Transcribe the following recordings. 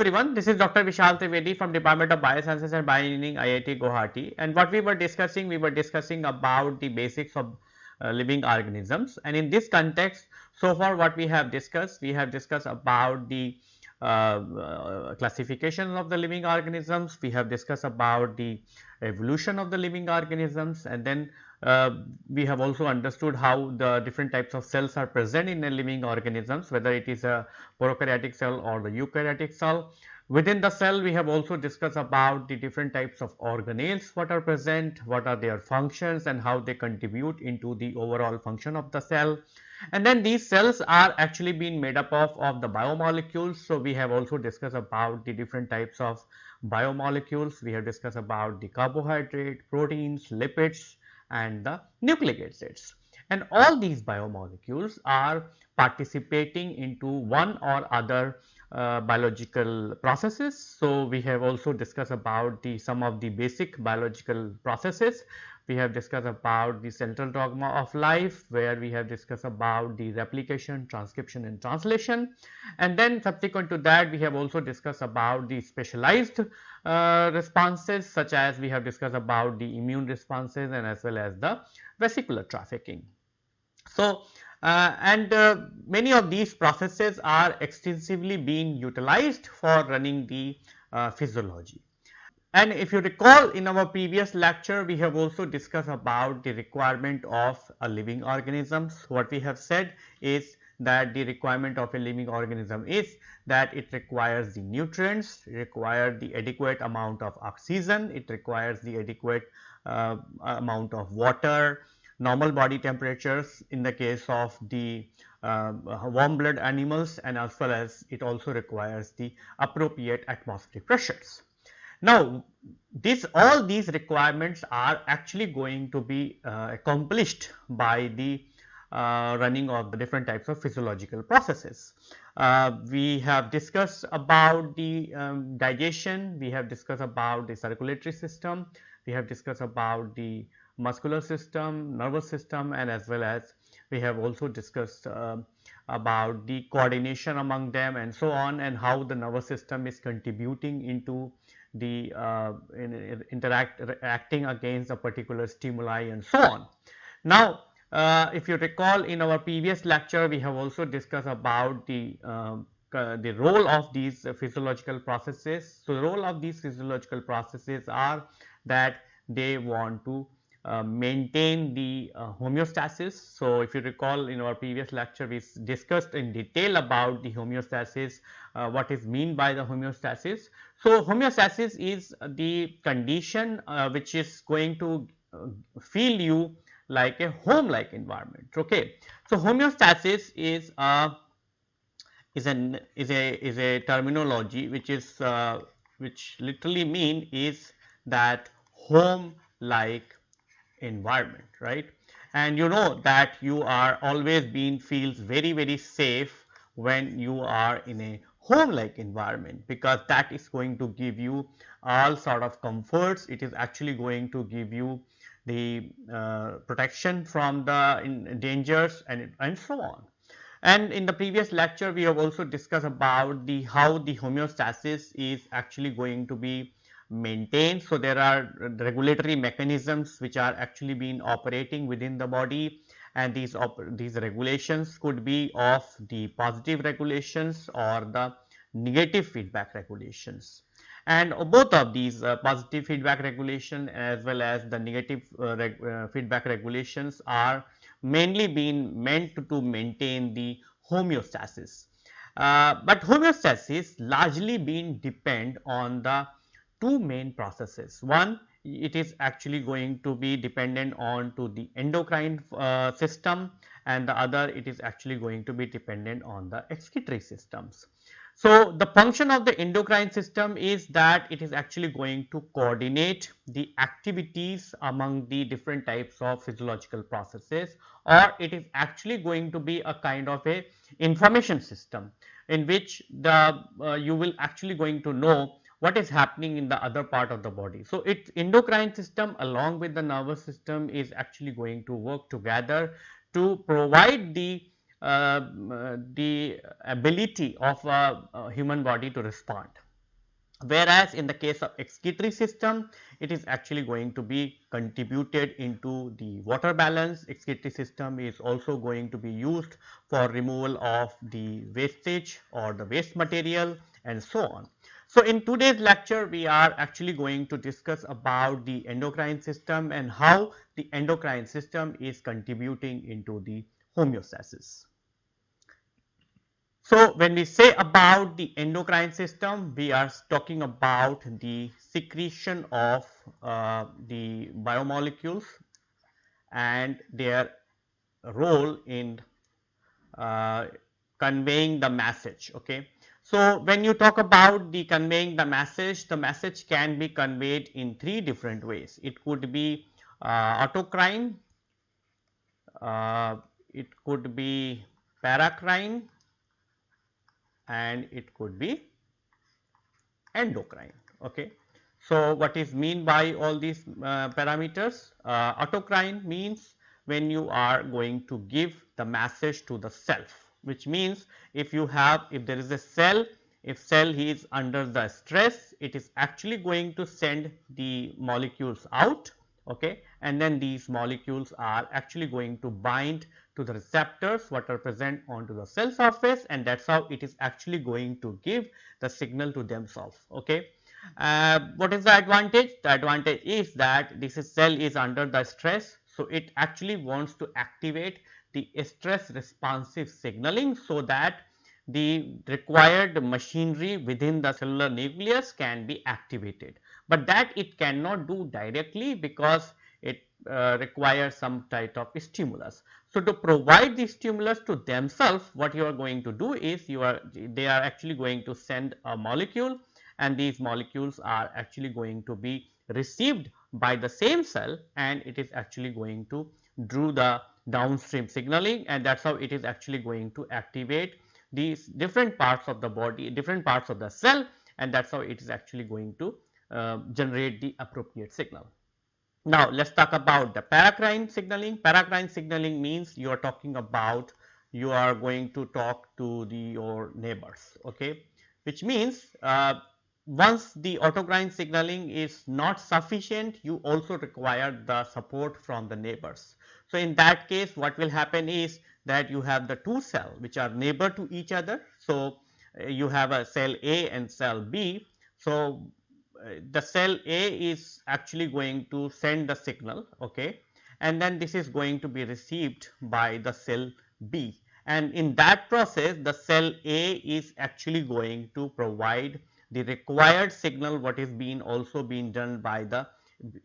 Everyone, this is Dr. Vishal Trivedi from Department of Biosciences and Bioengineering IIT Guwahati. And what we were discussing, we were discussing about the basics of uh, living organisms. And in this context so far what we have discussed, we have discussed about the uh, uh, classification of the living organisms, we have discussed about the evolution of the living organisms. And then Uh, we have also understood how the different types of cells are present in a living organisms whether it is a prokaryotic cell or the eukaryotic cell. Within the cell we have also discussed about the different types of organelles what are present, what are their functions and how they contribute into the overall function of the cell. And then these cells are actually being made up of, of the biomolecules. So, we have also discussed about the different types of biomolecules. We have discussed about the carbohydrate, proteins, lipids, and the nucleic acids. And all these biomolecules are participating into one or other uh, biological processes. So, we have also discussed about the some of the basic biological processes. We have discussed about the central dogma of life where we have discussed about the replication, transcription and translation. And then subsequent to that we have also discussed about the specialized uh, responses such as we have discussed about the immune responses and as well as the vesicular trafficking. So, uh, and uh, many of these processes are extensively being utilized for running the uh, physiology. And if you recall in our previous lecture, we have also discussed about the requirement of a living organisms. What we have said is that the requirement of a living organism is that it requires the nutrients, require the adequate amount of oxygen, it requires the adequate uh, amount of water, normal body temperatures in the case of the uh, warm blood animals and as well as it also requires the appropriate atmospheric pressures. Now, this all these requirements are actually going to be uh, accomplished by the uh, running of the different types of physiological processes. Uh, we have discussed about the um, digestion, we have discussed about the circulatory system, we have discussed about the muscular system, nervous system and as well as we have also discussed uh, about the coordination among them and so on and how the nervous system is contributing into the uh, in, interact acting against a particular stimuli and so on. Now, uh, if you recall in our previous lecture, we have also discussed about the um, uh, the role of these physiological processes. So, the role of these physiological processes are that they want to maintain the uh, homeostasis. So, if you recall in our previous lecture we discussed in detail about the homeostasis, uh, what is mean by the homeostasis. So, homeostasis is the condition uh, which is going to feel you like a home like environment okay. So, homeostasis is a is an is a is a terminology which is uh, which literally mean is that home like environment right and you know that you are always being feels very very safe when you are in a home like environment because that is going to give you all sort of comforts it is actually going to give you the uh, protection from the dangers and, and so on. And in the previous lecture, we have also discussed about the how the homeostasis is actually going to be maintained. So, there are regulatory mechanisms which are actually being operating within the body and these these regulations could be of the positive regulations or the negative feedback regulations and both of these uh, positive feedback regulation as well as the negative uh, reg uh, feedback regulations are mainly being meant to maintain the homeostasis. Uh, but homeostasis largely being depend on the two main processes. One it is actually going to be dependent on to the endocrine uh, system and the other it is actually going to be dependent on the excretory systems. So, the function of the endocrine system is that it is actually going to coordinate the activities among the different types of physiological processes or it is actually going to be a kind of a information system in which the uh, you will actually going to know what is happening in the other part of the body. So, its endocrine system along with the nervous system is actually going to work together to provide the uh, the ability of a, a human body to respond. Whereas, in the case of excretory system, it is actually going to be contributed into the water balance. Excretory system is also going to be used for removal of the wastage or the waste material and so on. So, in today's lecture we are actually going to discuss about the endocrine system and how the endocrine system is contributing into the homeostasis. So, when we say about the endocrine system, we are talking about the secretion of uh, the biomolecules and their role in uh, conveying the message. Okay. So, when you talk about the conveying the message, the message can be conveyed in three different ways. It could be uh, autocrine, uh, it could be paracrine and it could be endocrine. Okay. So, what is mean by all these uh, parameters? Uh, autocrine means when you are going to give the message to the self which means if you have if there is a cell if cell is under the stress it is actually going to send the molecules out okay and then these molecules are actually going to bind to the receptors what are present onto the cell surface and that is how it is actually going to give the signal to themselves okay. Uh, what is the advantage? The advantage is that this is cell is under the stress so it actually wants to activate the stress responsive signaling so that the required machinery within the cellular nucleus can be activated. But that it cannot do directly because it uh, requires some type of stimulus. So, to provide the stimulus to themselves what you are going to do is you are they are actually going to send a molecule and these molecules are actually going to be received by the same cell and it is actually going to do the downstream signaling and that is how it is actually going to activate these different parts of the body, different parts of the cell and that is how it is actually going to uh, generate the appropriate signal. Now, let us talk about the paracrine signaling. Paracrine signaling means you are talking about you are going to talk to the your neighbors, okay, which means uh, once the autocrine signaling is not sufficient, you also require the support from the neighbors. So, in that case what will happen is that you have the two cell which are neighbor to each other. So, uh, you have a cell A and cell B. So, uh, the cell A is actually going to send the signal okay and then this is going to be received by the cell B and in that process the cell A is actually going to provide the required signal what is being also being done by the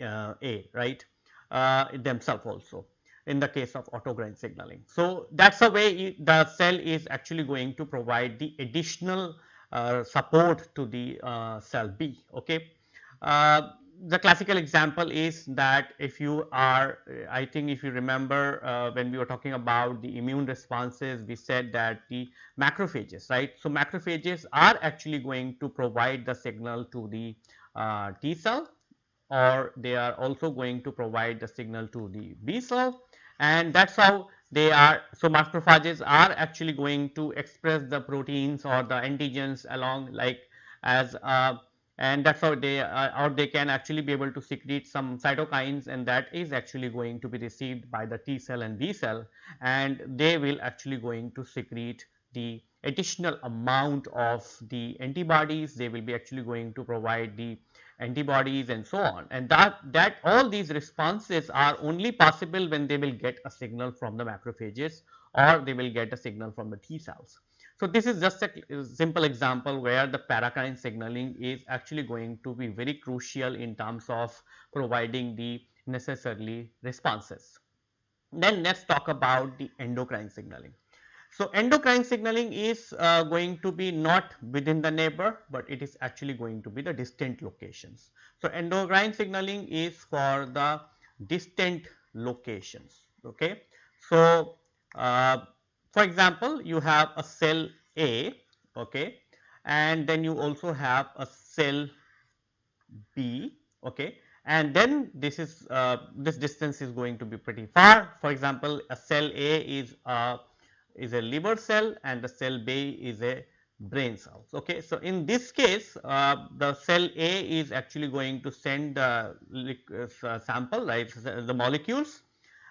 uh, A right uh, themselves also in the case of autocrine signaling. So, that is the way the cell is actually going to provide the additional uh, support to the uh, cell B. Okay. Uh, the classical example is that if you are I think if you remember uh, when we were talking about the immune responses we said that the macrophages right. So, macrophages are actually going to provide the signal to the uh, T cell or they are also going to provide the signal to the B cell and that is how they are. So, macrophages are actually going to express the proteins or the antigens along like as uh, and that is how they uh, or they can actually be able to secrete some cytokines and that is actually going to be received by the T cell and B cell and they will actually going to secrete the additional amount of the antibodies they will be actually going to provide the antibodies and so on and that that all these responses are only possible when they will get a signal from the macrophages or they will get a signal from the T cells. So, this is just a simple example where the paracrine signaling is actually going to be very crucial in terms of providing the necessarily responses. Then let us talk about the endocrine signaling. So, endocrine signaling is uh, going to be not within the neighbor, but it is actually going to be the distant locations. So, endocrine signaling is for the distant locations. Okay. So, uh, for example, you have a cell A okay, and then you also have a cell B okay, and then this is uh, this distance is going to be pretty far. For example, a cell A is a is a liver cell and the cell B is a brain cells. Okay. So, in this case uh, the cell A is actually going to send the uh, sample right the molecules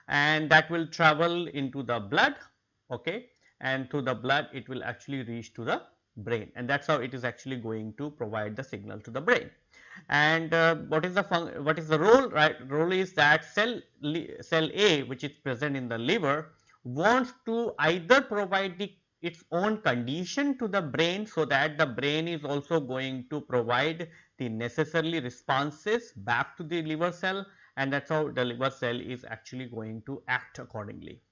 and that will travel into the blood okay and through the blood it will actually reach to the brain and that is how it is actually going to provide the signal to the brain. And uh, what is the what is the role right role is that cell cell A which is present in the liver wants to either provide the its own condition to the brain so that the brain is also going to provide the necessarily responses back to the liver cell and that is how the liver cell is actually going to act accordingly.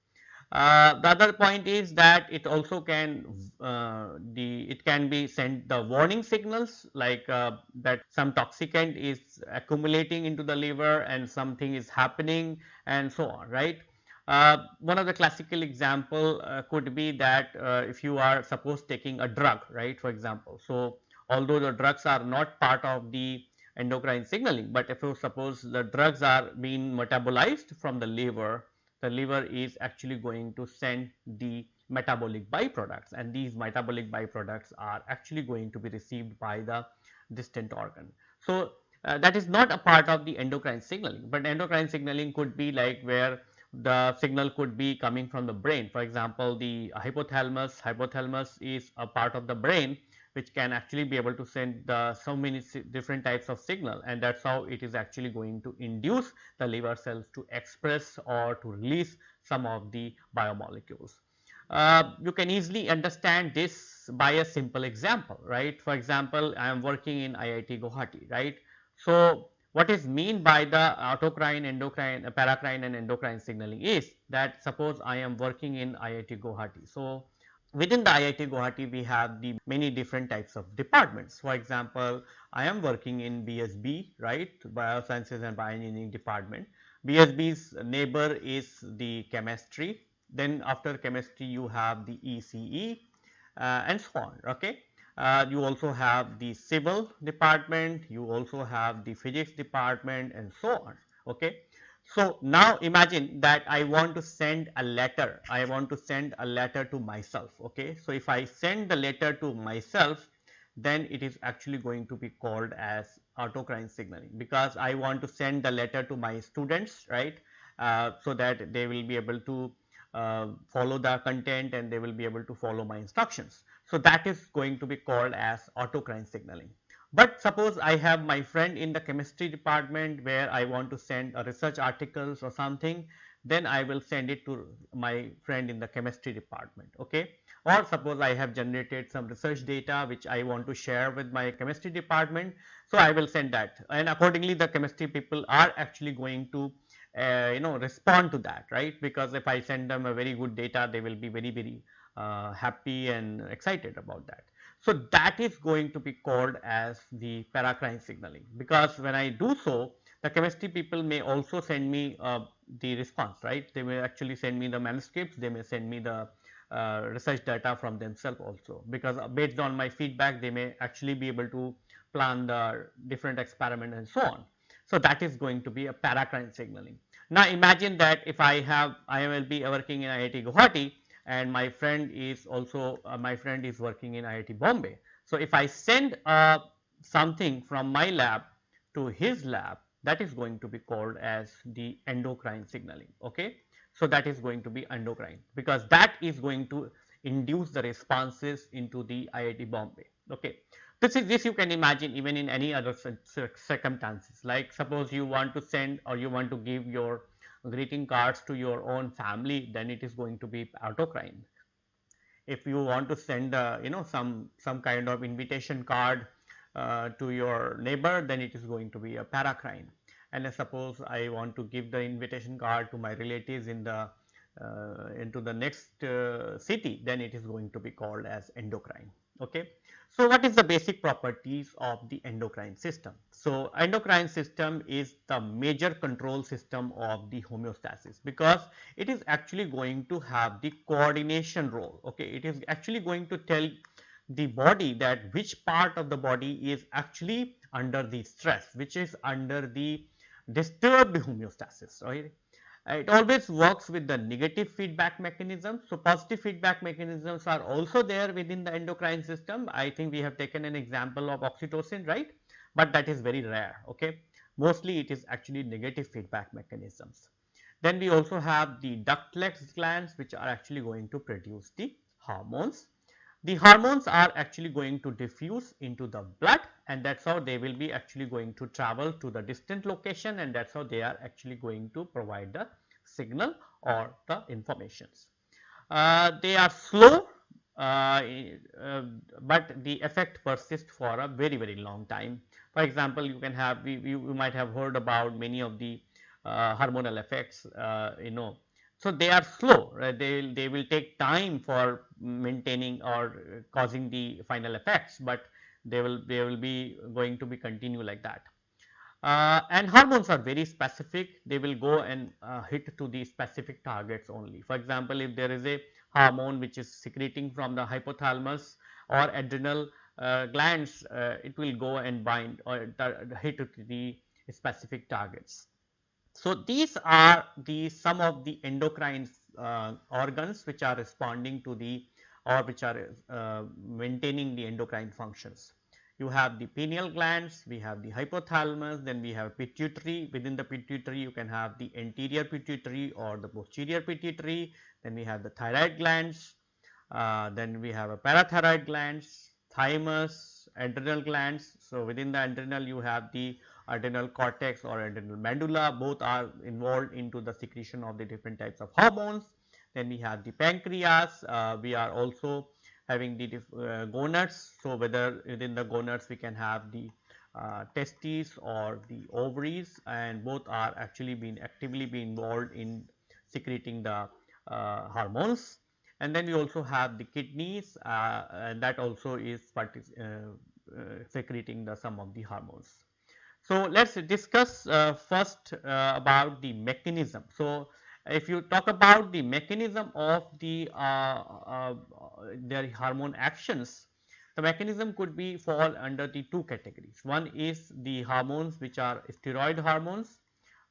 Uh, the other point is that it also can uh, the it can be sent the warning signals like uh, that some toxicant is accumulating into the liver and something is happening and so on right. Uh, one of the classical example uh, could be that uh, if you are suppose taking a drug right for example. So, although the drugs are not part of the endocrine signaling, but if you suppose the drugs are being metabolized from the liver, the liver is actually going to send the metabolic byproducts and these metabolic byproducts are actually going to be received by the distant organ. So, uh, that is not a part of the endocrine signaling, but endocrine signaling could be like where the signal could be coming from the brain. For example, the hypothalamus, hypothalamus is a part of the brain which can actually be able to send the so many different types of signal and that is how it is actually going to induce the liver cells to express or to release some of the biomolecules. Uh, you can easily understand this by a simple example, right. For example, I am working in IIT Guwahati, right. So, what is mean by the autocrine, endocrine, paracrine and endocrine signaling is that suppose I am working in IIT Guwahati. So, within the IIT Guwahati we have the many different types of departments. For example, I am working in BSB right biosciences and bioengineering department. BSB's neighbor is the chemistry then after chemistry you have the ECE uh, and so on okay. Uh, you also have the civil department, you also have the physics department and so on okay. So, now imagine that I want to send a letter, I want to send a letter to myself. Okay. So, if I send the letter to myself, then it is actually going to be called as autocrine signaling because I want to send the letter to my students right. Uh, so that they will be able to uh, follow the content and they will be able to follow my instructions. So, that is going to be called as autocrine signaling. But suppose I have my friend in the chemistry department where I want to send a research articles or something, then I will send it to my friend in the chemistry department. Okay. Or suppose I have generated some research data which I want to share with my chemistry department. So, I will send that and accordingly the chemistry people are actually going to uh, you know respond to that right because if I send them a very good data they will be very very happy and excited about that. So, that is going to be called as the paracrine signaling because when I do so the chemistry people may also send me uh, the response right they may actually send me the manuscripts they may send me the uh, research data from themselves also because uh, based on my feedback they may actually be able to plan the different experiment and so on. So, that is going to be a paracrine signaling. Now, imagine that if I have I will be working in IIT Guwahati and my friend is also uh, my friend is working in IIT Bombay. So, if I send uh, something from my lab to his lab that is going to be called as the endocrine signaling. Okay. So, that is going to be endocrine because that is going to induce the responses into the IIT Bombay. Okay. This is this you can imagine even in any other circumstances like suppose you want to send or you want to give your greeting cards to your own family then it is going to be autocrine. If you want to send uh, you know some some kind of invitation card uh, to your neighbor then it is going to be a paracrine and suppose I want to give the invitation card to my relatives in the uh, into the next uh, city then it is going to be called as endocrine okay. So, what is the basic properties of the endocrine system? So, endocrine system is the major control system of the homeostasis because it is actually going to have the coordination role. Okay, It is actually going to tell the body that which part of the body is actually under the stress, which is under the disturbed homeostasis, right. Uh, it always works with the negative feedback mechanism. So, positive feedback mechanisms are also there within the endocrine system. I think we have taken an example of oxytocin, right, but that is very rare. Okay. Mostly it is actually negative feedback mechanisms. Then we also have the ductless glands which are actually going to produce the hormones. The hormones are actually going to diffuse into the blood and that is how they will be actually going to travel to the distant location and that is how they are actually going to provide the signal or the informations. Uh, they are slow uh, uh, but the effect persists for a very very long time. For example, you can have you, you might have heard about many of the uh, hormonal effects uh, you know so, they are slow, right? they, they will take time for maintaining or causing the final effects, but they will, they will be going to be continue like that. Uh, and hormones are very specific, they will go and uh, hit to the specific targets only. For example, if there is a hormone which is secreting from the hypothalamus or adrenal uh, glands, uh, it will go and bind or hit to the specific targets. So, these are the some of the endocrine uh, organs which are responding to the or which are uh, maintaining the endocrine functions. You have the pineal glands, we have the hypothalamus, then we have pituitary. Within the pituitary, you can have the anterior pituitary or the posterior pituitary. Then we have the thyroid glands, uh, then we have a parathyroid glands, thymus, adrenal glands. So, within the adrenal, you have the adrenal cortex or adrenal medulla both are involved into the secretion of the different types of hormones. Then we have the pancreas, uh, we are also having the uh, gonads. So, whether within the gonads we can have the uh, testes or the ovaries and both are actually being actively be involved in secreting the uh, hormones. And then we also have the kidneys uh, and that also is uh, secreting the some of the hormones. So, let us discuss uh, first uh, about the mechanism. So, if you talk about the mechanism of the uh, uh their hormone actions, the mechanism could be fall under the two categories. One is the hormones which are steroid hormones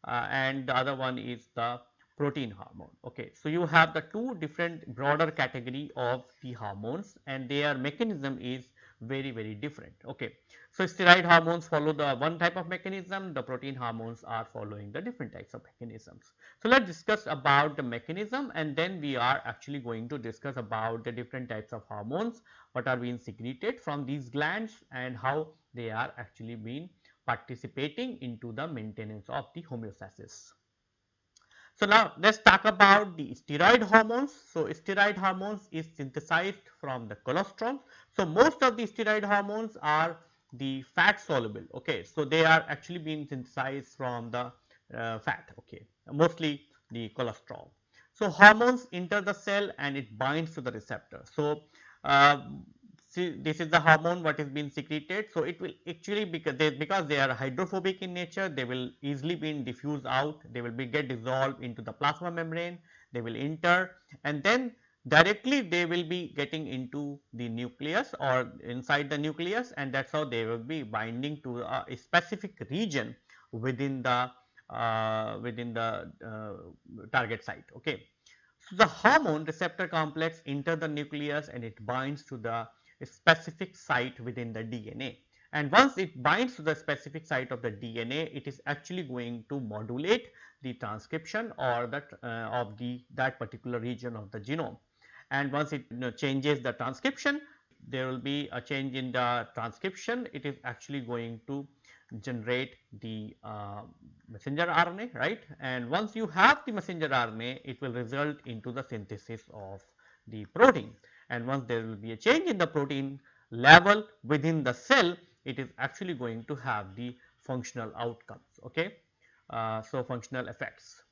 uh, and the other one is the protein hormone. Okay. So, you have the two different broader category of the hormones and their mechanism is very very different. Okay. So, steroid hormones follow the one type of mechanism, the protein hormones are following the different types of mechanisms. So, let us discuss about the mechanism and then we are actually going to discuss about the different types of hormones, what are being secreted from these glands and how they are actually being participating into the maintenance of the homeostasis. So, now let us talk about the steroid hormones. So, steroid hormones is synthesized from the cholesterol. So, most of the steroid hormones are the fat soluble okay? So they are actually being synthesized from the uh, fat okay? Mostly the cholesterol. So hormones enter the cell and it binds to the receptor. So uh, see this is the hormone what is being secreted. So it will actually because they because they are hydrophobic in nature they will easily be diffused out. They will be get dissolved into the plasma membrane. They will enter. And then directly they will be getting into the nucleus or inside the nucleus and that is how they will be binding to a, specific region within the uh, within the uh, target site. Okay. So, the hormone receptor complex enter the nucleus and it binds to the specific site within the DNA and once it binds to the specific site of the DNA it is actually going to modulate the transcription or that uh, of the that particular region of the genome and once it you know, changes the transcription there will be a change in the transcription. It is actually going to generate the uh, messenger RNA right? And once you have the messenger RNA it will result into the synthesis of the protein. And once there will be a change in the protein level within the cell it is actually going to have the functional outcomes okay? Uh, so functional effects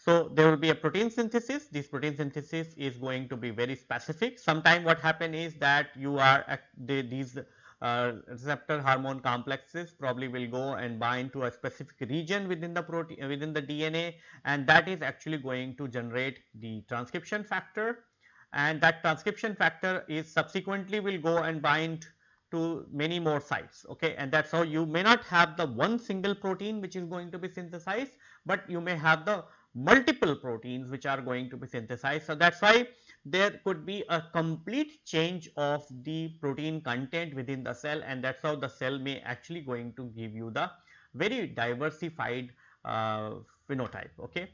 so, there will be a protein synthesis, this protein synthesis is going to be very specific. Sometime what happen is that you are these uh, receptor hormone complexes probably will go and bind to a specific region within the protein within the DNA and that is actually going to generate the transcription factor. And that transcription factor is subsequently will go and bind to many more sites okay? And that is how you may not have the one single protein which is going to be synthesized, but you may have the multiple proteins which are going to be synthesized. So, that is why there could be a complete change of the protein content within the cell and that is how the cell may actually going to give you the very diversified uh, phenotype. Okay.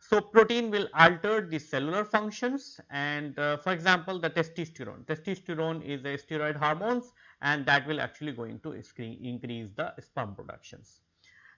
So, protein will alter the cellular functions and uh, for example, the testosterone. Testosterone is a steroid hormones and that will actually going to increase the sperm productions.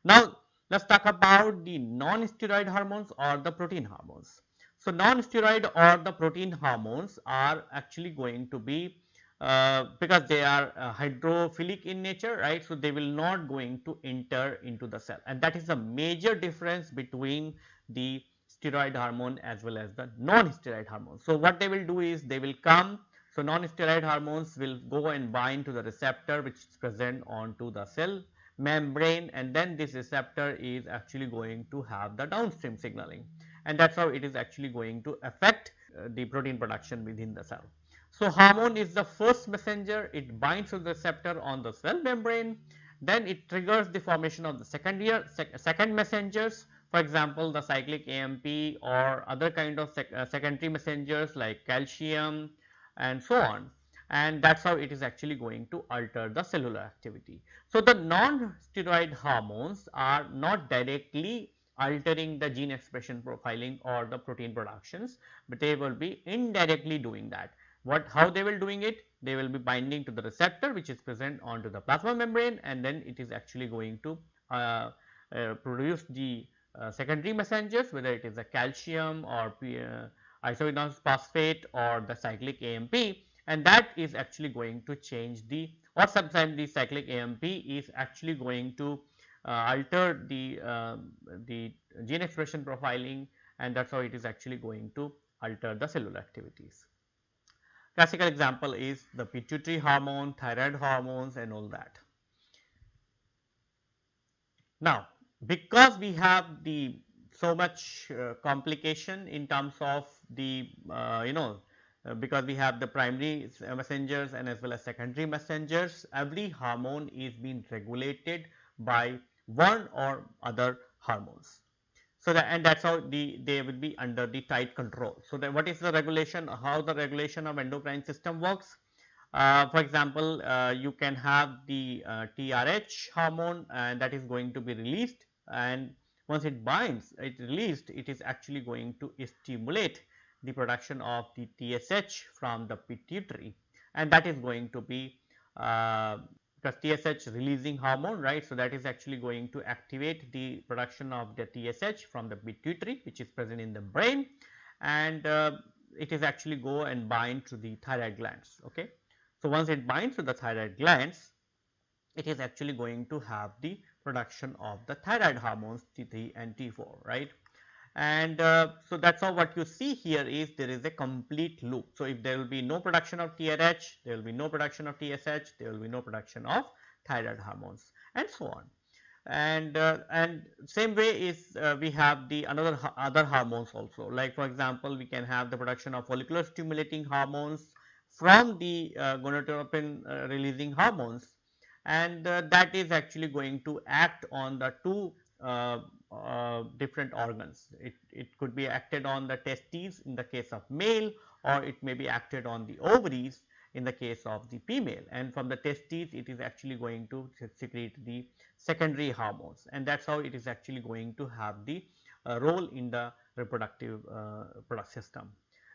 Now, let us talk about the non-steroid hormones or the protein hormones. So, non-steroid or the protein hormones are actually going to be uh, because they are uh, hydrophilic in nature right. So, they will not going to enter into the cell and that is the major difference between the steroid hormone as well as the non-steroid hormones. So, what they will do is they will come so, non-steroid hormones will go and bind to the receptor which is present onto the cell membrane and then this receptor is actually going to have the downstream signaling. And that is how it is actually going to affect uh, the protein production within the cell. So, hormone is the first messenger. It binds to the receptor on the cell membrane. Then it triggers the formation of the second year sec second messengers. For example, the cyclic AMP or other kind of sec uh, secondary messengers like calcium and so on and that is how it is actually going to alter the cellular activity. So, the non-steroid hormones are not directly altering the gene expression profiling or the protein productions, but they will be indirectly doing that. What how they will doing it? They will be binding to the receptor which is present onto the plasma membrane and then it is actually going to uh, uh, produce the uh, secondary messengers whether it is a calcium or uh, isoinosine phosphate or the cyclic AMP and that is actually going to change the or sometimes the cyclic AMP is actually going to uh, alter the uh, the gene expression profiling and that is how it is actually going to alter the cellular activities. Classical example is the pituitary hormone, thyroid hormones and all that. Now, because we have the so much uh, complication in terms of the uh, you know because we have the primary messengers and as well as secondary messengers every hormone is being regulated by one or other hormones. So, that and that is how the they will be under the tight control. So, what is the regulation how the regulation of endocrine system works. Uh, for example, uh, you can have the uh, TRH hormone and that is going to be released and once it binds it released it is actually going to stimulate the production of the TSH from the pituitary and that is going to be uh, because TSH releasing hormone right. So, that is actually going to activate the production of the TSH from the pituitary which is present in the brain and uh, it is actually go and bind to the thyroid glands. Okay. So, once it binds to the thyroid glands it is actually going to have the production of the thyroid hormones T3 and T4 right and uh, so that is how what you see here is there is a complete loop. So, if there will be no production of TRH, there will be no production of TSH, there will be no production of thyroid hormones and so on. And uh, and same way is uh, we have the another other hormones also like for example, we can have the production of follicular stimulating hormones from the uh, gonadotropin uh, releasing hormones and uh, that is actually going to act on the two different organs. It, it could be acted on the testes in the case of male or it may be acted on the ovaries in the case of the female. And from the testes it is actually going to secrete the secondary hormones. And that is how it is actually going to have the uh, role in the reproductive uh, product system.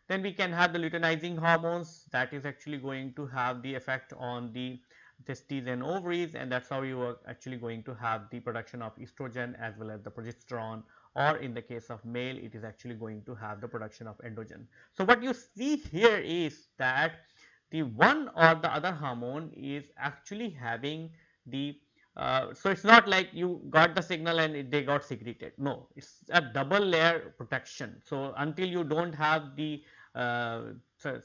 Then we can have the luteinizing hormones. That is actually going to have the effect on the testes and ovaries and that is how you are actually going to have the production of estrogen as well as the progesterone or in the case of male it is actually going to have the production of androgen. So, what you see here is that the one or the other hormone is actually having the uh, so it is not like you got the signal and it, they got secreted no it is a double layer protection. So, until you do not have the uh,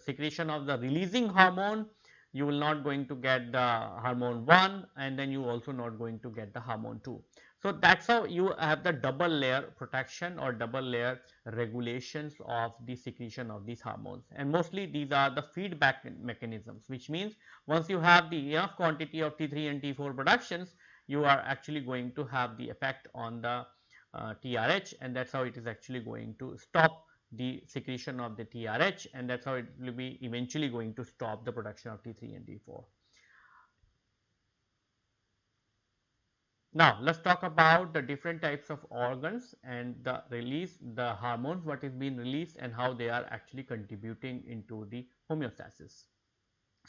secretion of the releasing hormone you will not going to get the hormone 1 and then you also not going to get the hormone 2. So, that is how you have the double layer protection or double layer regulations of the secretion of these hormones and mostly these are the feedback mechanisms which means once you have the enough quantity of T3 and T4 productions you are actually going to have the effect on the uh, TRH and that is how it is actually going to stop the secretion of the TRH and that is how it will be eventually going to stop the production of T3 and T4. Now, let us talk about the different types of organs and the release the hormones what is being released and how they are actually contributing into the homeostasis.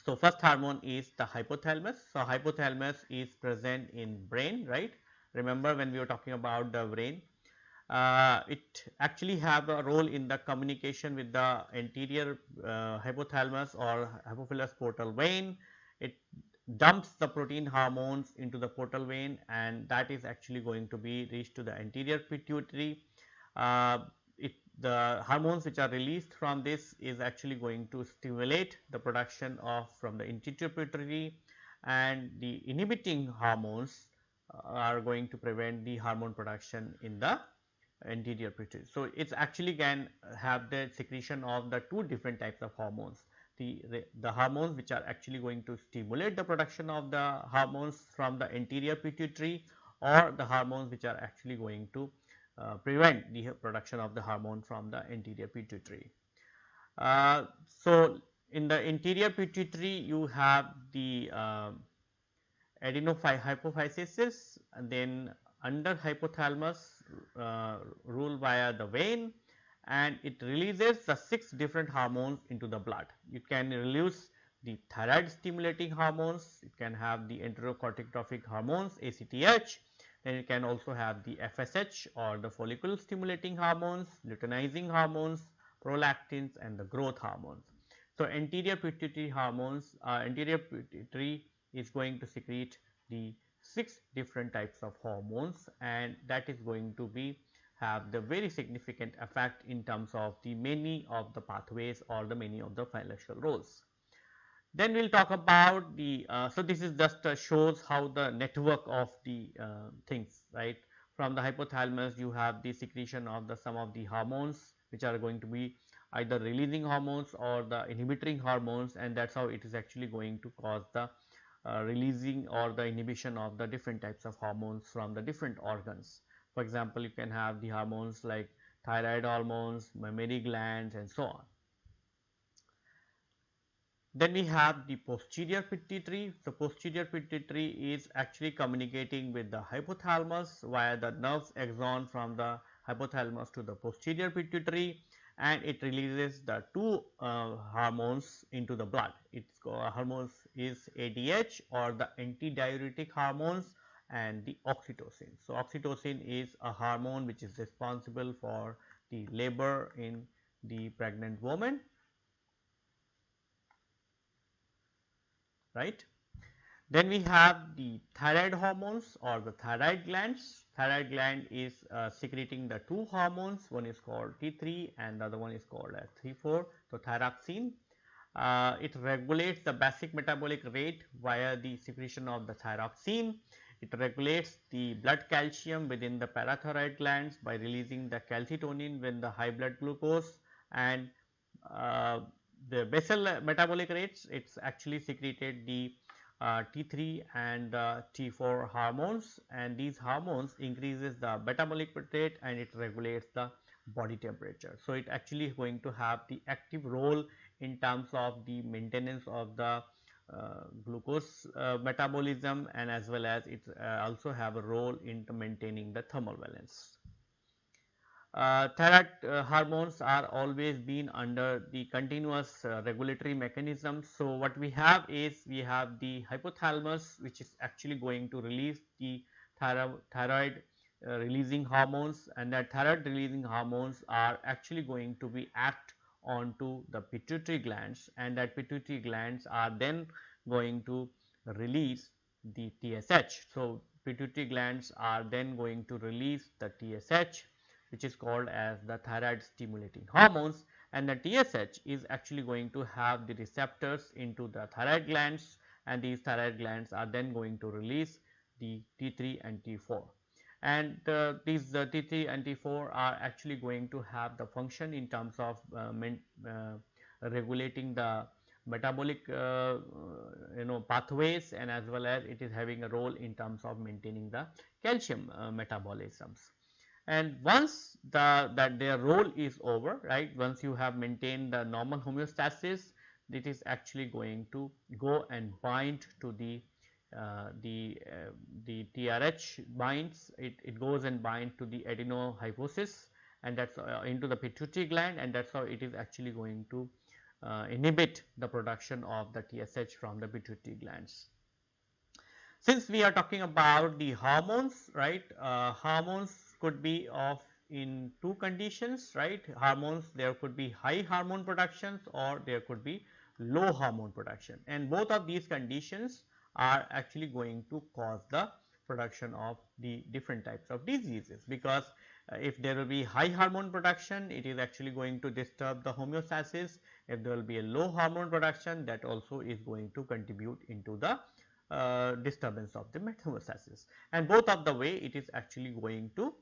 So, first hormone is the hypothalamus. So, hypothalamus is present in brain right. Remember when we were talking about the brain uh, it actually have a role in the communication with the anterior uh, hypothalamus or hypophyseal portal vein. It dumps the protein hormones into the portal vein and that is actually going to be reached to the anterior pituitary. Uh, it, the hormones which are released from this is actually going to stimulate the production of from the anterior pituitary and the inhibiting hormones are going to prevent the hormone production in the anterior pituitary. So, it actually can have the secretion of the two different types of hormones the, the hormones which are actually going to stimulate the production of the hormones from the anterior pituitary or the hormones which are actually going to uh, prevent the production of the hormone from the anterior pituitary. Uh, so, in the anterior pituitary you have the uh, adenohypophysis and then under hypothalamus uh, rule via the vein and it releases the 6 different hormones into the blood. You can release the thyroid stimulating hormones, it can have the adrenocorticotrophic hormones ACTH, then it can also have the FSH or the follicle stimulating hormones, luteinizing hormones, prolactins and the growth hormones. So, anterior pituitary hormones, uh, anterior pituitary is going to secrete the 6 different types of hormones and that is going to be have the very significant effect in terms of the many of the pathways or the many of the biological roles. Then we will talk about the, uh, so this is just uh, shows how the network of the uh, things right from the hypothalamus you have the secretion of the some of the hormones which are going to be either releasing hormones or the inhibiting hormones and that is how it is actually going to cause the Uh, releasing or hmm. the inhibition of the different types of hormones from the different organs. For example, you can have the hormones like thyroid hormones, mammary glands and so on. Then we have the posterior pituitary. The posterior pituitary is actually communicating with the hypothalamus via the nerves axon from the hypothalamus to the posterior pituitary and it releases the two uh, hormones into the blood. Its hormones is ADH or the antidiuretic hormones and the oxytocin. So, oxytocin is a hormone which is responsible for the labor in the pregnant woman, right. Then we have the thyroid hormones or the thyroid glands. Thyroid gland is uh, secreting the two hormones, one is called T3 and the other one is called as T4. So, thyroxine. Uh, it regulates the basic metabolic rate via the secretion of the thyroxine it regulates the blood calcium within the parathyroid glands by releasing the calcitonin when the high blood glucose and uh, the basal metabolic rates it is actually secreted the T3 and uh, T4 hormones and these hormones increases the metabolic rate and it regulates the body temperature. So, it actually is going to have the active role in terms of the maintenance of the uh, glucose uh, metabolism and as well as it uh, also have a role in maintaining the thermal balance. Uh, thyroid uh, hormones are always been under the continuous uh, regulatory mechanism. So, what we have is we have the hypothalamus which is actually going to release the thyro thyroid releasing hormones and that thyroid releasing hormones are actually going to be act onto the pituitary glands and that pituitary glands are then going to release the TSH. So, pituitary glands are then going to release the TSH which is called as the thyroid stimulating hormones and the TSH is actually going to have the receptors into the thyroid glands and these thyroid glands are then going to release the T3 and T4 and uh, these uh, T3 and T4 are actually going to have the function in terms of uh, regulating the metabolic uh, you know pathways and as well as it is having a role in terms of maintaining the calcium uh, metabolisms. And once the that their role is over right once you have maintained the normal homeostasis it is actually going to go and bind to the uh, the uh, the TRH binds it, it goes and bind to the adenohypophysis and that's uh, into the pituitary gland and that's how it is actually going to uh, inhibit the production of the TSH from the pituitary glands. Since we are talking about the hormones, right, uh, hormones could be of in two conditions, right, hormones there could be high hormone productions or there could be low hormone production. And both of these conditions are actually going to cause the production of the different types of diseases because uh, if there will be high hormone production it is actually going to disturb the homeostasis. If there will be a low hormone production that also is going to contribute into the uh, disturbance of the homeostasis and both of the way it is actually going to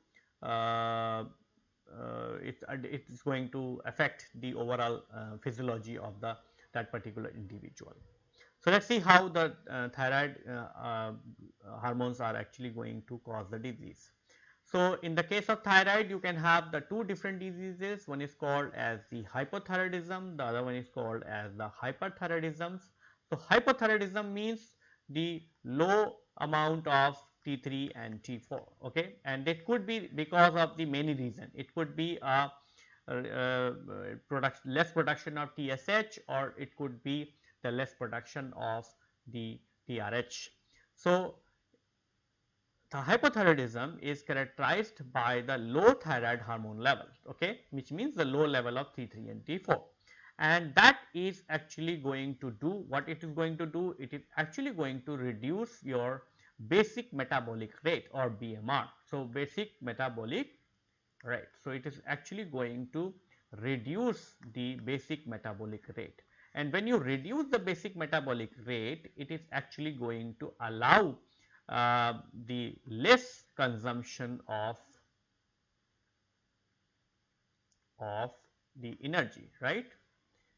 it, it is going to affect the overall uh, physiology of the that particular individual. So, let us see how the uh, thyroid uh, hormones are actually going to cause the disease. So, in the case of thyroid you can have the two different diseases one is called as the hypothyroidism the other one is called as the hyperthyroidism. So, hypothyroidism means the low amount of T3 and T4 okay? And it could be because of the many reason. It could be a, a, a product less production of TSH or it could be the less production of the TRH. So, the hypothyroidism is characterized by the low thyroid hormone level okay? Which means the low level of T3 and T4 and that is actually going to do what it is going to do it is actually going to reduce your basic metabolic rate or BMR. So, basic metabolic rate. So, it is actually going to reduce the basic metabolic rate and when you reduce the basic metabolic rate it is actually going to allow uh, the less consumption of of the energy right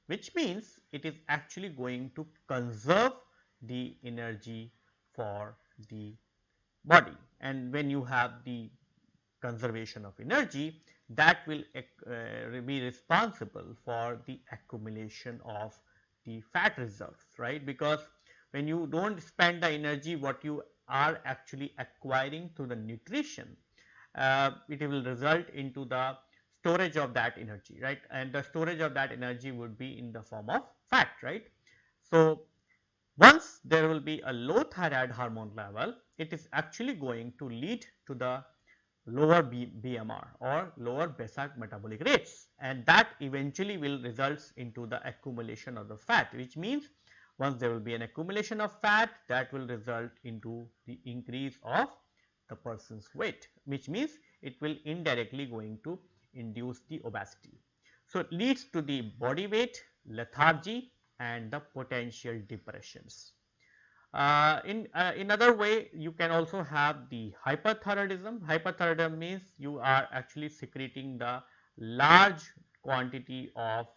which means it is actually going to conserve the energy for the body and when you have the conservation of energy that will uh, be responsible for the accumulation of the fat reserves right because when you do not spend the energy what you are actually acquiring through the nutrition, uh, it will result into the storage of that energy, right? And the storage of that energy would be in the form of fat, right? So, once there will be a low thyroid hormone level, it is actually going to lead to the lower B BMR or lower basal metabolic rates and that eventually will results into the accumulation of the fat which means once there will be an accumulation of fat that will result into the increase of the person's weight which means it will indirectly going to induce the obesity. So, it leads to the body weight, lethargy and the potential depressions. Uh, in uh, in other way you can also have the hyperthyroidism. Hyperthyroidism means you are actually secreting the large quantity of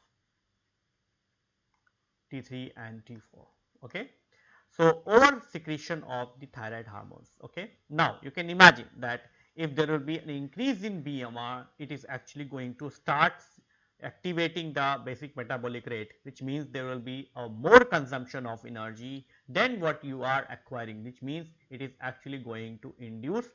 T3 and T4 okay. So, over secretion of the thyroid hormones okay. Now, you can imagine that if there will be an increase in BMR it is actually going to start activating the basic metabolic rate which means there will be a more consumption of energy than what you are acquiring which means it is actually going to induce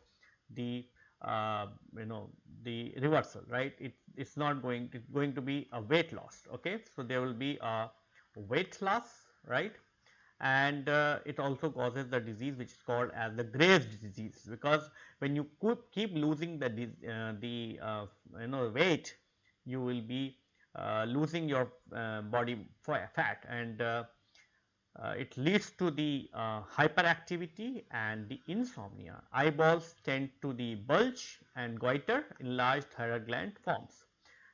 the uh, you know the reversal right? It is not going to going to be a weight loss okay? So there will be a weight loss right? And uh, it also causes the disease which is called as the Graves disease because when you keep losing the uh, the uh, you know weight you will be uh, losing your uh, body fat and uh, it leads to the hyperactivity and the insomnia eyeballs tend to the bulge and goiter enlarged thyroid gland forms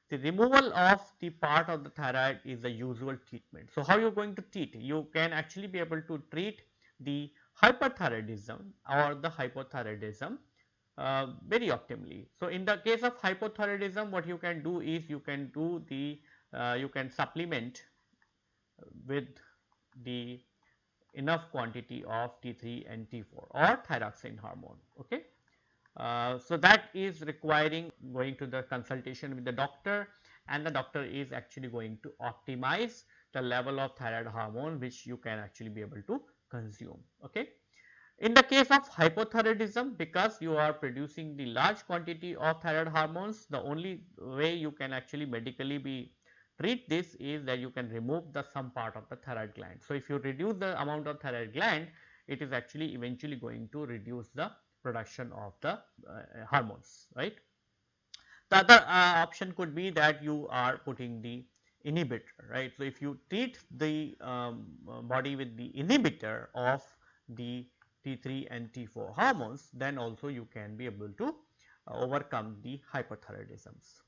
the removal of the part of the thyroid is the usual treatment. So, how you are going to treat? You can actually be able to treat the hyperthyroidism or the hypothyroidism uh, very optimally. So, in the case of hypothyroidism what you can do is you can do the uh, you can supplement with the enough quantity of T3 and T4 or thyroxine hormone. Okay. Uh, so, that is requiring going to the consultation with the doctor and the doctor is actually going to optimize the level of thyroid hormone which you can actually be able to consume. Okay. In the case of hypothyroidism because you are producing the large quantity of thyroid hormones the only way you can actually medically be treat this is that you can remove the some part of the thyroid gland. So, if you reduce the amount of thyroid gland it is actually eventually going to reduce the production of the uh, hormones right. The other uh, option could be that you are putting the inhibitor right. So, if you treat the um, body with the inhibitor of the T3 and T4 hormones then also you can be able to uh, overcome the hypothyroidisms.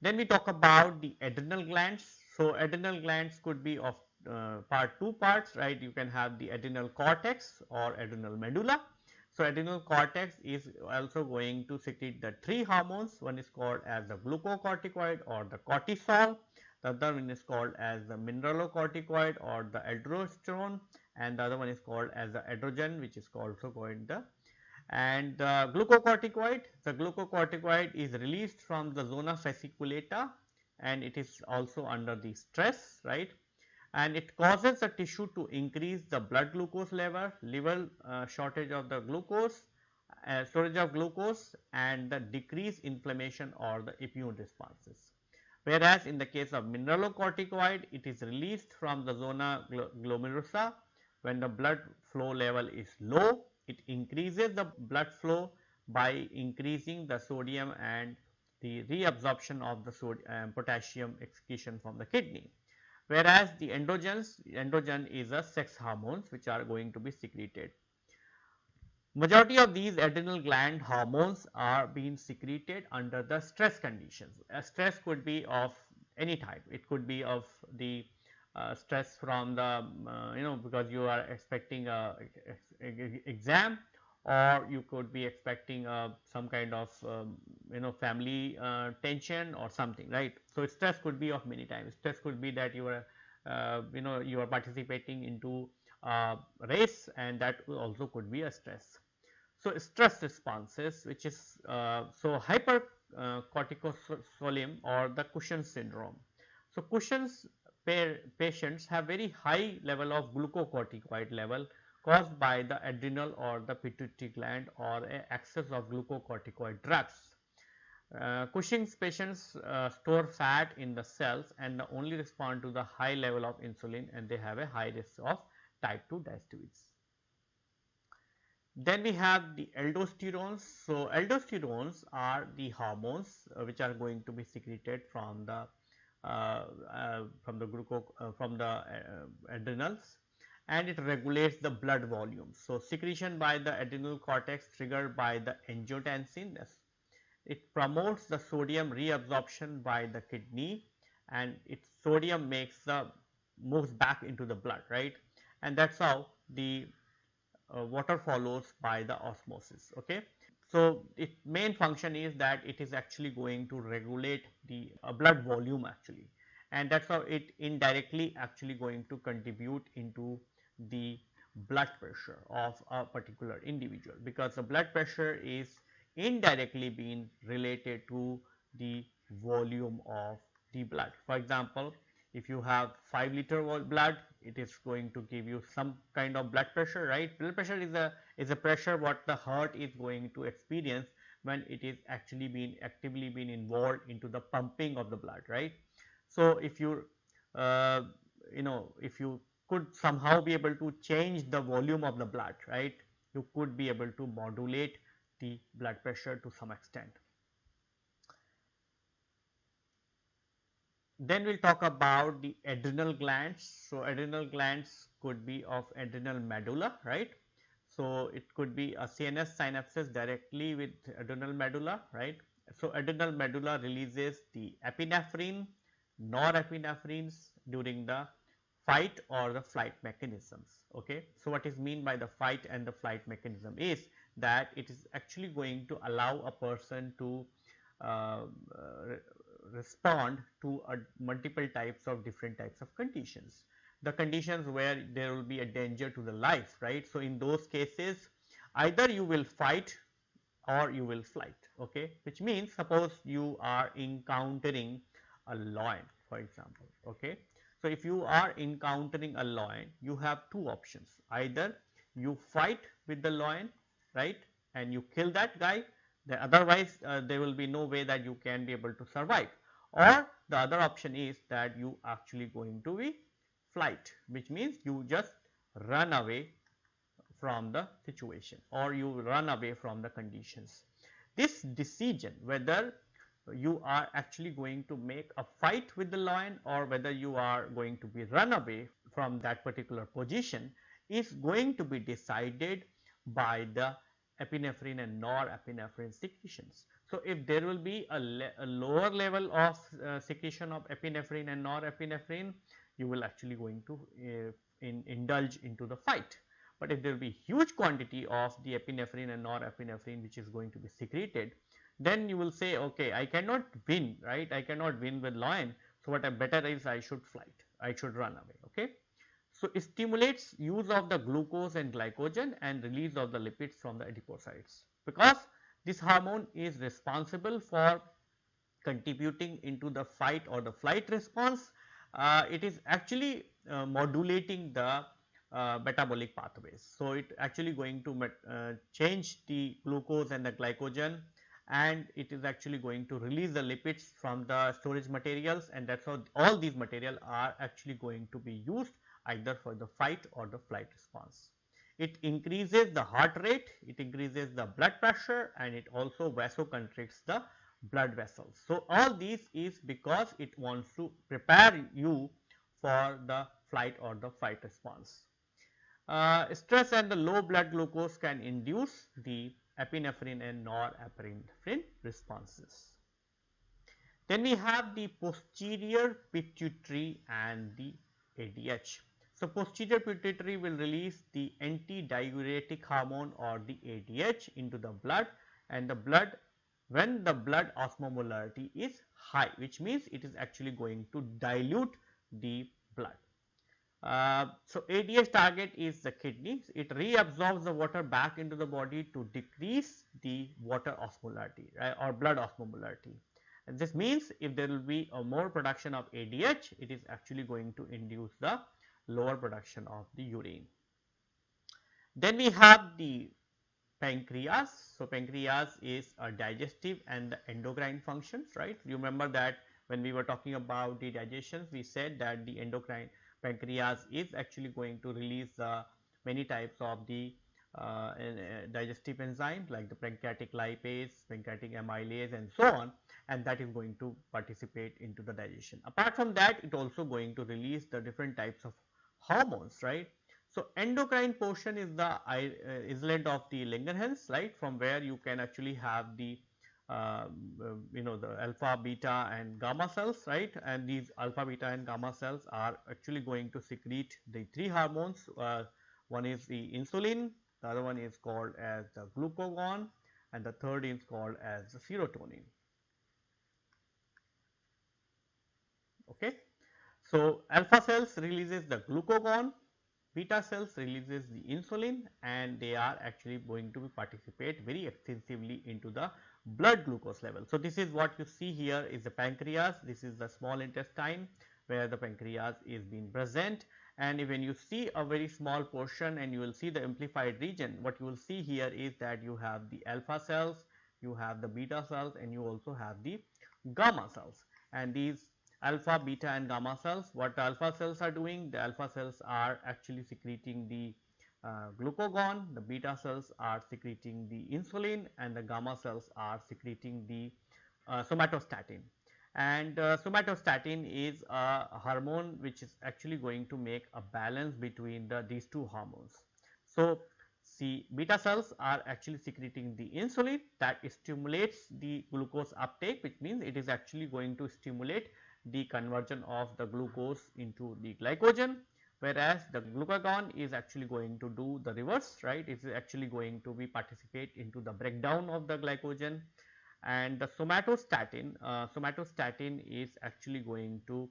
Then we talk about the adrenal glands. So, adrenal glands could be of uh, part two parts right you can have the adrenal cortex or adrenal medulla. So, adrenal cortex is also going to secrete the three hormones one is called as the glucocorticoid or the cortisol the other one is called as the mineralocorticoid or the aldosterone and the other one is called as the androgen which is also called the and the glucocorticoid. The glucocorticoid is released from the zona fasciculata and it is also under the stress right? And it causes the tissue to increase the blood glucose level level uh, shortage of the glucose uh, storage of glucose and the decrease inflammation or the immune responses. Whereas in the case of mineralocorticoid it is released from the zona glomerulosa when the blood flow level is low it increases the blood flow by increasing the sodium and the reabsorption of the sodium, um, potassium excretion from the kidney. Whereas the androgens, androgen is a sex hormones which are going to be secreted. Majority of these adrenal gland hormones are being secreted under the stress conditions. A stress could be of any type. It could be of the uh, stress from the uh, you know because you are expecting a, exam or you could be expecting uh, some kind of um, you know family uh, tension or something right. So, stress could be of many times stress could be that you are uh, you know you are participating into a race and that also could be a stress. So, stress responses which is uh, so hyper corticosolism or the Cushing syndrome. So, Cushing's patients have very high level of glucocorticoid level caused by the adrenal or the pituitary gland or excess of glucocorticoid drugs. Uh, Cushing's patients uh, store fat in the cells and only respond to the high level of insulin and they have a high risk of type 2 diabetes. Then we have the aldosterones. So, aldosterones are the hormones uh, which are going to be secreted from the from the glucose uh, from the adrenals and it regulates the blood volume. So, secretion by the adrenal cortex triggered by the angiotensin it promotes the sodium reabsorption by the kidney and its sodium makes the moves back into the blood right and that is how the uh, water follows by the osmosis okay. So, its main function is that it is actually going to regulate the uh, blood volume actually and that is how it indirectly actually going to contribute into the blood pressure of a particular individual because the blood pressure is indirectly being related to the volume of the blood. For example, if you have 5 liter blood it is going to give you some kind of blood pressure right? Blood pressure is a is a pressure what the heart is going to experience when it is actually being actively being involved into the pumping of the blood right? So if you uh, you know if you could somehow be able to change the volume of the blood right? You could be able to modulate the blood pressure to some extent Then we will talk about the adrenal glands. So, adrenal glands could be of adrenal medulla, right. So, it could be a CNS synapses directly with adrenal medulla, right. So, adrenal medulla releases the epinephrine, norepinephrines during the fight or the flight mechanisms. Okay. So, what is mean by the fight and the flight mechanism is that it is actually going to allow a person to uh, respond to multiple types of different types of conditions. The conditions where there will be a danger to the life, right. So, in those cases either you will fight or you will flight, okay, which means suppose you are encountering a lion for example, okay. So, if you are encountering a lion, you have two options either you fight with the lion right and you kill that guy then otherwise uh, there will be no way that you can be able to survive or the other option is that you actually going to be flight which means you just run away from the situation or you run away from the conditions. This decision whether you are actually going to make a fight with the lion or whether you are going to be run away from that particular position is going to be decided by the epinephrine and norepinephrine secretions. So, if there will be a, a lower level of uh, secretion of epinephrine and norepinephrine, you will actually going to uh, in, indulge into the fight. But if there will be huge quantity of the epinephrine and norepinephrine which is going to be secreted, then you will say okay I cannot win right I cannot win with lion. So, what I better is I should flight I should run away okay. So, it stimulates use of the glucose and glycogen and release of the lipids from the adipocytes because this hormone is responsible for contributing into the fight or the flight response. Uh, it is actually uh, modulating the uh, metabolic pathways. So, it actually going to uh, change the glucose and the glycogen and it is actually going to release the lipids from the storage materials and that is how all these material are actually going to be used either for the fight or the flight response. It increases the heart rate, it increases the blood pressure and it also vasoconstricts the blood vessels. So, all these is because it wants to prepare you for the flight or the fight response. Uh, stress and the low blood glucose can induce the epinephrine and norepinephrine responses. Then we have the posterior pituitary and the ADH. So, posterior pituitary will release the antidiuretic hormone or the ADH into the blood and the blood when the blood osmolarity is high which means it is actually going to dilute the blood. Uh, so, ADH target is the kidney, it reabsorbs the water back into the body to decrease the water osmolarity right, or blood osmolarity. And this means if there will be a more production of ADH, it is actually going to induce the lower production of the urine. Then we have the pancreas. So, pancreas is a digestive and the endocrine functions, right. You remember that when we were talking about the digestions, we said that the endocrine pancreas is actually going to release uh, many types of the uh, digestive enzymes like the pancreatic lipase, pancreatic amylase and so on and that is going to participate into the digestion. Apart from that it also going to release the different types of hormones right. So, endocrine portion is the uh, islet of the Langerhans right from where you can actually have the um, uh, you know the alpha, beta and gamma cells right and these alpha, beta and gamma cells are actually going to secrete the three hormones. Uh, one is the insulin, the other one is called as the glucagon and the third is called as the serotonin. Okay. So, alpha cells releases the glucagon, beta cells releases the insulin and they are actually going to participate very extensively into the blood glucose level. So, this is what you see here is the pancreas, this is the small intestine where the pancreas is being present. And when you see a very small portion and you will see the amplified region what you will see here is that you have the alpha cells, you have the beta cells and you also have the gamma cells. And these alpha, beta and gamma cells what alpha cells are doing the alpha cells are actually secreting the uh, glucagon, the beta cells are secreting the insulin and the gamma cells are secreting the uh, somatostatin. And uh, somatostatin is a hormone which is actually going to make a balance between the these two hormones. So, see beta cells are actually secreting the insulin that stimulates the glucose uptake which means it is actually going to stimulate the conversion of the glucose into the glycogen whereas the glucagon is actually going to do the reverse right it is actually going to be participate into the breakdown of the glycogen and the somatostatin uh, somatostatin is actually going to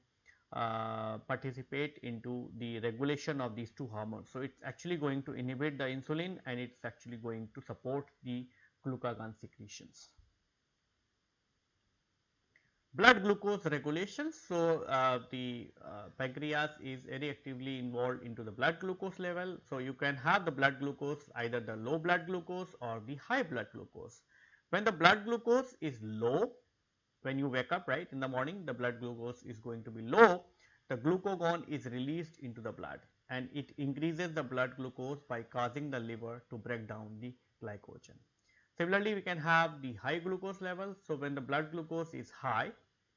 uh, participate into the regulation of these two hormones. So, it is actually going to inhibit the insulin and it is actually going to support the glucagon secretions. Blood glucose regulation. So, uh, the uh, pancreas is very actively involved into the blood glucose level. So, you can have the blood glucose either the low blood glucose or the high blood glucose. When the blood glucose is low, when you wake up right in the morning the blood glucose is going to be low, the glucagon is released into the blood and it increases the blood glucose by causing the liver to break down the glycogen. Similarly, we can have the high glucose level. So, when the blood glucose is high,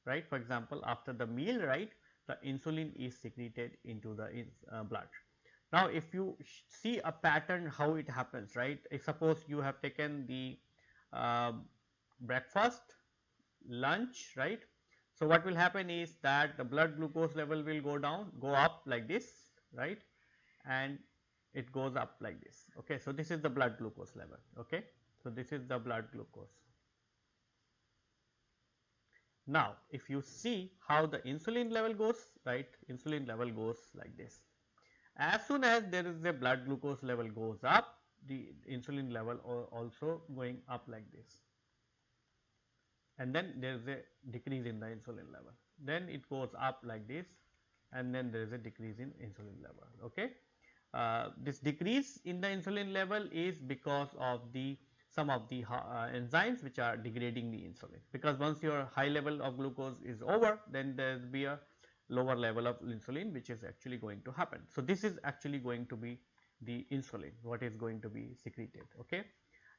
right, for example, after the meal, right, the insulin is secreted into the uh, blood. Now, if you see a pattern how it happens, right, if suppose you have taken the uh, breakfast, lunch, right. So, what will happen is that the blood glucose level will go down, go up like this, right, and it goes up like this. Okay. So, this is the blood glucose level. Okay. So, this is the blood glucose. Now, if you see how the insulin level goes, right, insulin level goes like this. As soon as there is a blood glucose level goes up, the insulin level also going up like this. And then there is a decrease in the insulin level. Then it goes up like this and then there is a decrease in insulin level. Okay. Uh, this decrease in the insulin level is because of the some of the uh, enzymes which are degrading the insulin because once your high level of glucose is over then there will be a lower level of insulin which is actually going to happen. So, this is actually going to be the insulin what is going to be secreted okay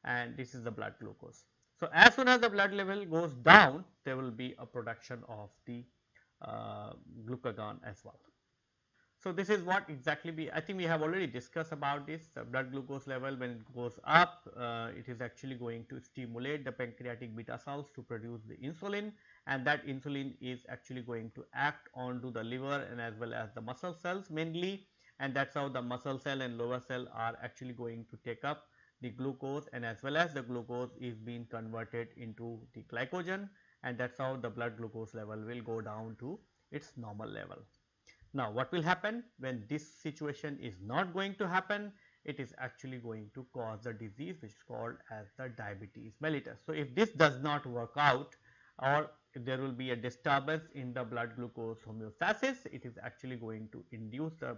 and this is the blood glucose. So, as soon as the blood level goes down there will be a production of the uh, glucagon as well. So, this is what exactly we I think we have already discussed about this the blood glucose level when it goes up uh, it is actually going to stimulate the pancreatic beta cells to produce the insulin and that insulin is actually going to act onto the liver and as well as the muscle cells mainly and that is how the muscle cell and liver cell are actually going to take up the glucose and as well as the glucose is being converted into the glycogen and that is how the blood glucose level will go down to its normal level. Now, what will happen when this situation is not going to happen? It is actually going to cause the disease which is called as the diabetes mellitus. So, if this does not work out or there will be a disturbance in the blood glucose homeostasis, it is actually going to induce the,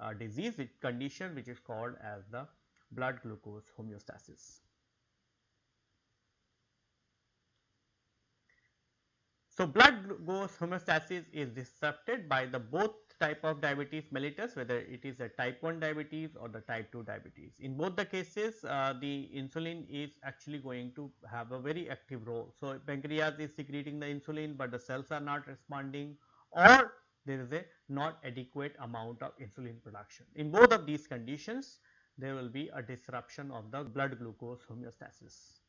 uh, disease condition which is called as the blood glucose homeostasis. So, blood glucose homeostasis is disrupted by the both type of diabetes mellitus whether it is a type 1 diabetes or the type 2 diabetes. In both the cases uh, the insulin is actually going to have a very active role. So, pancreas is secreting the insulin, but the cells are not responding or there is a not adequate amount of insulin production. In both of these conditions there will be a disruption of the blood glucose homeostasis.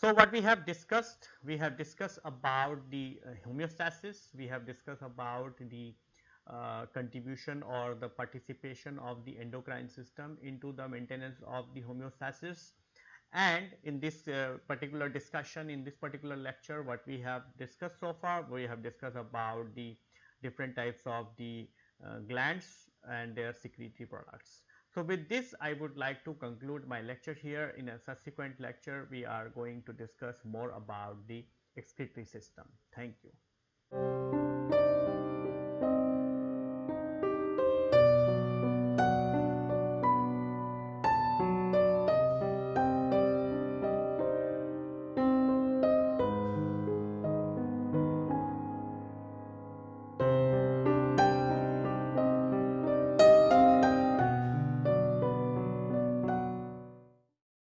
So, what we have discussed, we have discussed about the uh, homeostasis, we have discussed about the uh, contribution or the participation of the endocrine system into the maintenance of the homeostasis. And in this uh, particular discussion, in this particular lecture, what we have discussed so far, we have discussed about the different types of the uh, glands and their secretory products. So, with this I would like to conclude my lecture here. In a subsequent lecture we are going to discuss more about the excretory system. Thank you.